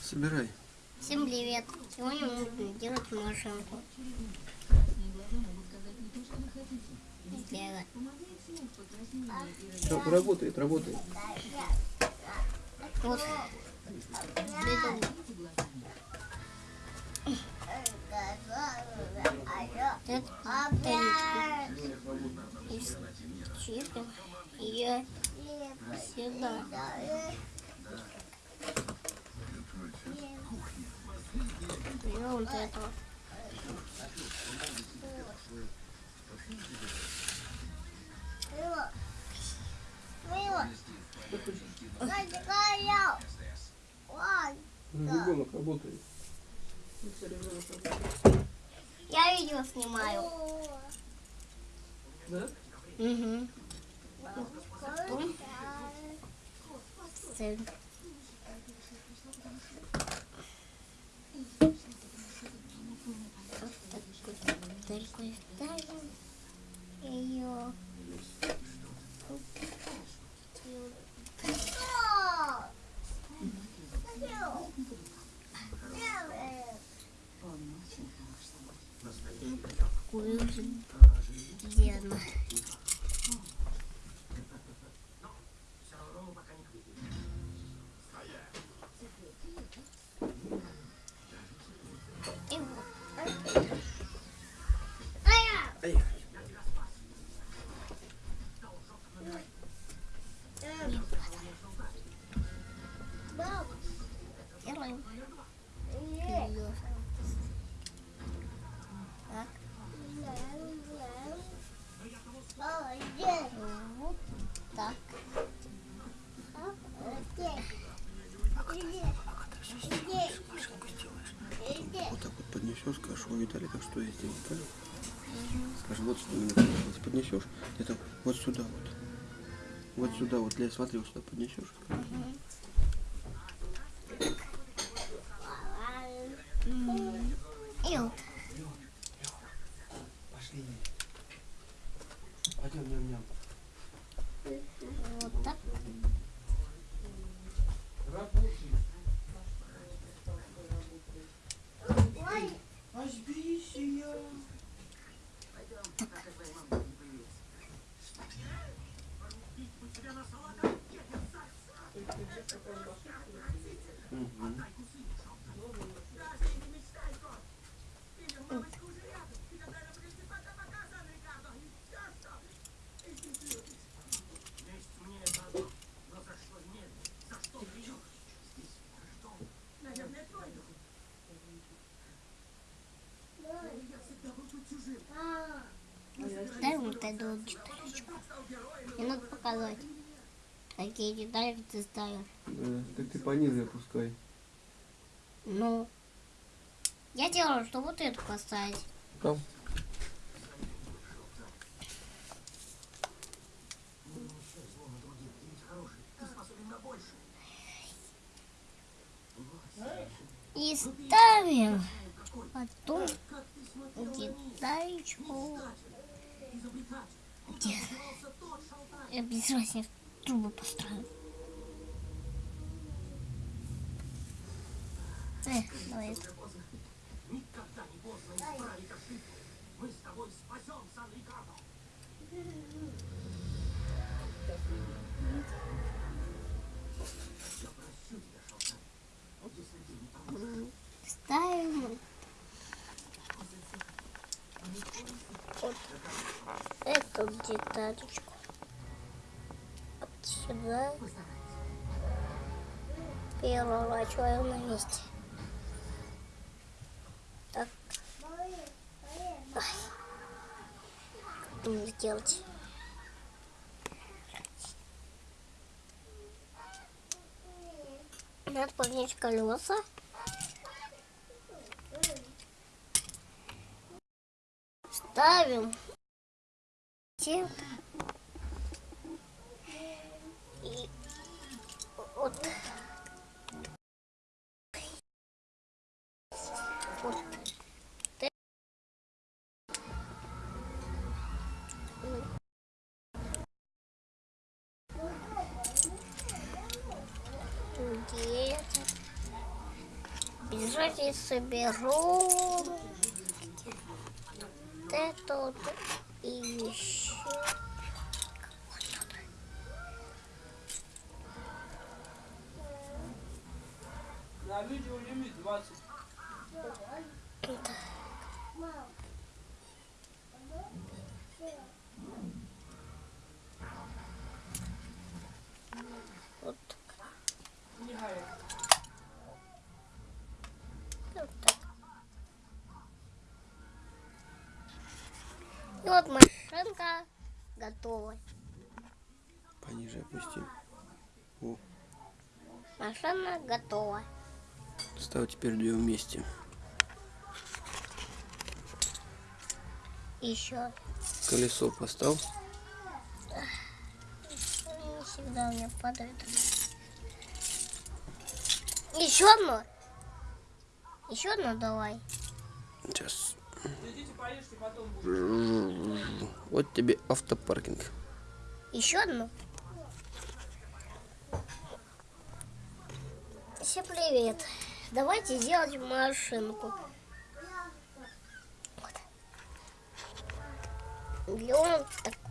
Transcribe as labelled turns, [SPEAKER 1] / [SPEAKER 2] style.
[SPEAKER 1] Собирай.
[SPEAKER 2] Всем привет! Сегодня мы будем делать машинку. Сделать.
[SPEAKER 1] Все, работает, работает.
[SPEAKER 2] Вот. Это тарелку. И чипим ее сюда. Берем вот это.
[SPEAKER 1] Ребенок работает.
[SPEAKER 2] Я видео снимаю.
[SPEAKER 3] Да?
[SPEAKER 2] Угу. Потом такой такой ставим ее. Такую же делаем. И
[SPEAKER 1] поднесешь, скажешь, ой, Виталий, так что я сделал, правильно? Скажи, вот что мне понравилось. Поднесешь, это вот сюда вот. Вот сюда вот, Лea, смотри, вот сюда поднесешь. Пошли. Пойдем, ням, ням.
[SPEAKER 2] Вот так.
[SPEAKER 1] Мгм.
[SPEAKER 2] Дай вот эту деталечку. Мне надо показать, какие детали ты ставишь.
[SPEAKER 1] Да, так ты пониже опускай.
[SPEAKER 2] Ну, я делаю, что вот эту поставить.
[SPEAKER 1] Там.
[SPEAKER 2] И ставим потом деталечку. Где? Я без разницы трубу поставлю. Э, давай. М, Ставим вот эту деталечку. Вот сюда. Переворачиваем на месте. Так. Ай. Что мне сделать? Надо поднять колеса. Ставим. И вот. Вот. Пакетик. Бежать и соберу. Вот это вот и еще.
[SPEAKER 3] На видео лимит 20.
[SPEAKER 2] Вот так.
[SPEAKER 3] Не гай.
[SPEAKER 2] Вот так. И вот машинка готова.
[SPEAKER 1] Пониже опусти. О,
[SPEAKER 2] Машина готова.
[SPEAKER 1] Ставь теперь две вместе.
[SPEAKER 2] Еще.
[SPEAKER 1] Колесо поставь.
[SPEAKER 2] Не всегда у меня падает. Еще одно. Еще одно давай.
[SPEAKER 1] Сейчас. Вот тебе автопаркинг.
[SPEAKER 2] Еще одну. Всем привет. Давайте сделать машинку. Вот. Берем такую